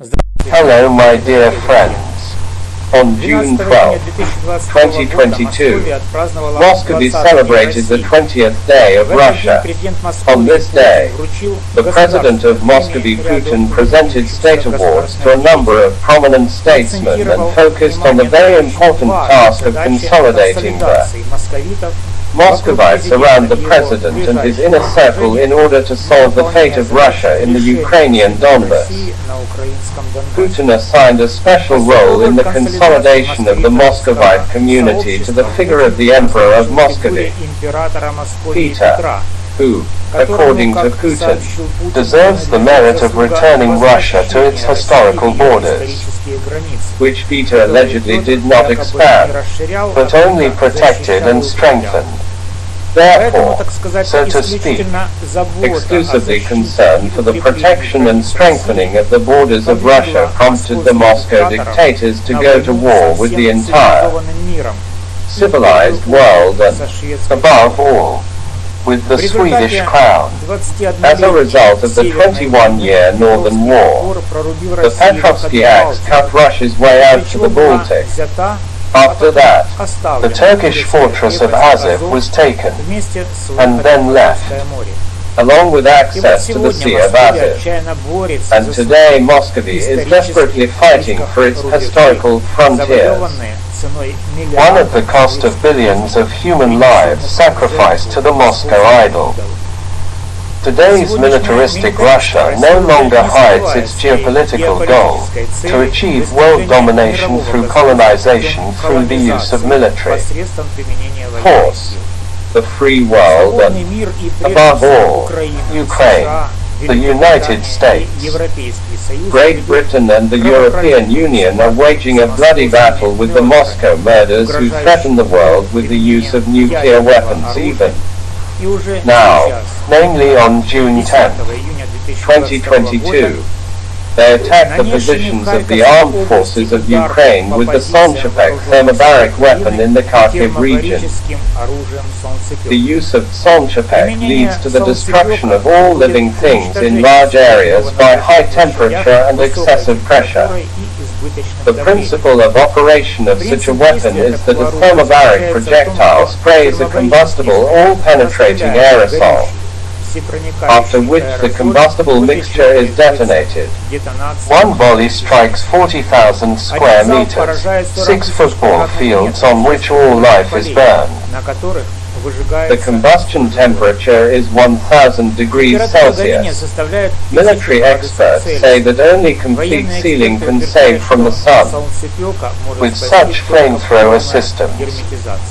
Hello my dear friends. On June 12, 2022, Moscow celebrated the 20th day of Russia. On this day, the President of Moscow Putin presented state awards to a number of prominent statesmen and focused on the very important task of consolidating the Muscovites around the President and his inner circle in order to solve the fate of Russia in the Ukrainian Donbass. Putin assigned a special role in the consolidation of the Muscovite community to the figure of the Emperor of Muscovy, Peter, who, according to Putin, deserves the merit of returning Russia to its historical borders, which Peter allegedly did not expand, but only protected and strengthened. Therefore, so to speak, exclusively concerned for the protection and strengthening of the borders of Russia prompted the Moscow dictators to go to war with the entire civilized world and, above all, with the Swedish crown. As a result of the 21-year Northern War, the Petrovsky Acts cut Russia's way out to the Baltic. After that, the Turkish fortress of Azov was taken, and then left, along with access to the Sea of Azov. And today Muscovy is desperately fighting for its historical frontiers. One at the cost of billions of human lives sacrificed to the Moscow idol. Today's militaristic Russia no longer hides its geopolitical goal to achieve world domination through colonization through the use of military force. The free world and, above all, Ukraine, the United States, Great Britain and the European Union are waging a bloody battle with the Moscow murders who threaten the world with the use of nuclear weapons even. Now, namely on June 10, 2022, they attacked the positions of the armed forces of Ukraine with the Solntsepek thermobaric weapon in the Kharkiv region. The use of Solntsepek leads to the destruction of all living things in large areas by high temperature and excessive pressure. The principle of operation of such a weapon is that a thermobaric projectile sprays a combustible all-penetrating aerosol, after which the combustible mixture is detonated. One volley strikes 40,000 square meters, six football fields on which all life is burned. The combustion temperature is 1000 degrees Celsius. Military experts say that only complete sealing can save from the sun. With such flamethrower systems,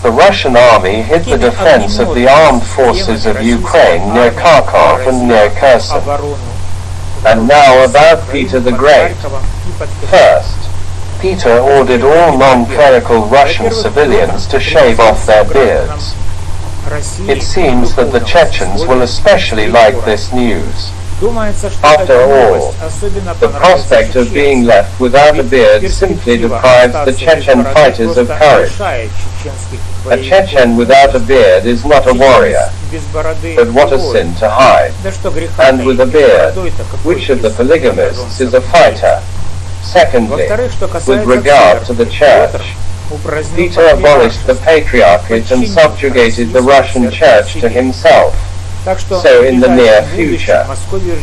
the Russian army hid the defense of the armed forces of Ukraine near Kharkov and near Kherson. And now about Peter the Great. First, Peter ordered all non-clerical Russian civilians to shave off their beards. It seems that the Chechens will especially like this news. After all, the prospect of being left without a beard simply deprives the Chechen fighters of courage. A Chechen without a beard is not a warrior, but what a sin to hide. And with a beard, which of the polygamists is a fighter? Secondly, with regard to the church, Peter abolished the Patriarchate and subjugated the Russian Church to himself. So in the near future,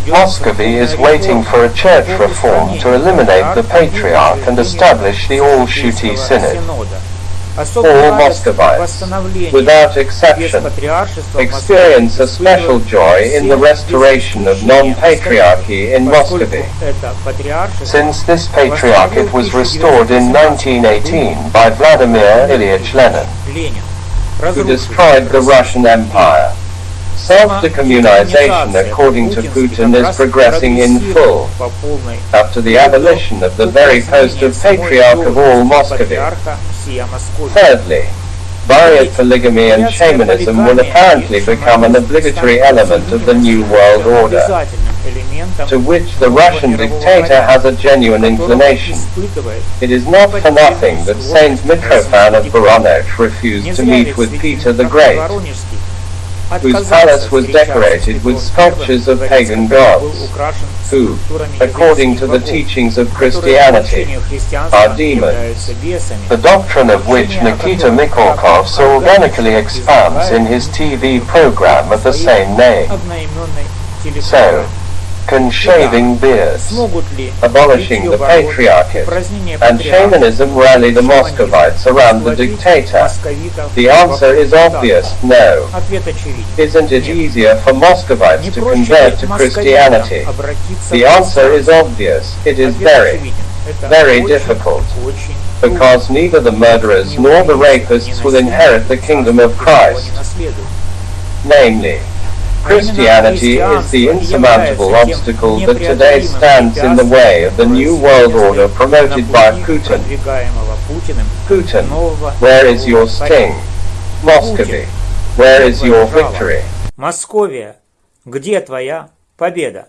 Muscovy is waiting for a church reform to eliminate the Patriarch and establish the All-Shuti Synod. All Muscovites, without exception, experience a special joy in the restoration of non-patriarchy in Muscovy, since this patriarchate was restored in 1918 by Vladimir Ilyich Lenin, who destroyed the Russian Empire. Self-decommunization, according to Putin, is progressing in full, after the abolition of the very post of Patriarch of all Muscovy. Thirdly, Buryat polygamy and shamanism will apparently become an obligatory element of the New World Order, to which the Russian dictator has a genuine inclination. It is not for nothing that Saint Mitrofan of Voronezh refused to meet with Peter the Great. Whose palace was decorated with sculptures of pagan gods, who, according to the teachings of Christianity, are demons, the doctrine of which Nikita Mikhalkov so organically expounds in his TV program of the same name. So, can shaving beards, abolishing the patriarchate, and shamanism rally the Moscovites around the dictator? The answer is obvious, no. Isn't it easier for Moscovites to convert to Christianity? The answer is obvious, it is very, very difficult. Because neither the murderers nor the rapists will inherit the kingdom of Christ. Namely, Christianity is the insurmountable obstacle that today stands in the way of the new world order promoted by Putin. Putin, where is your sting? Muscovy, where is your victory? Московия, где твоя победа?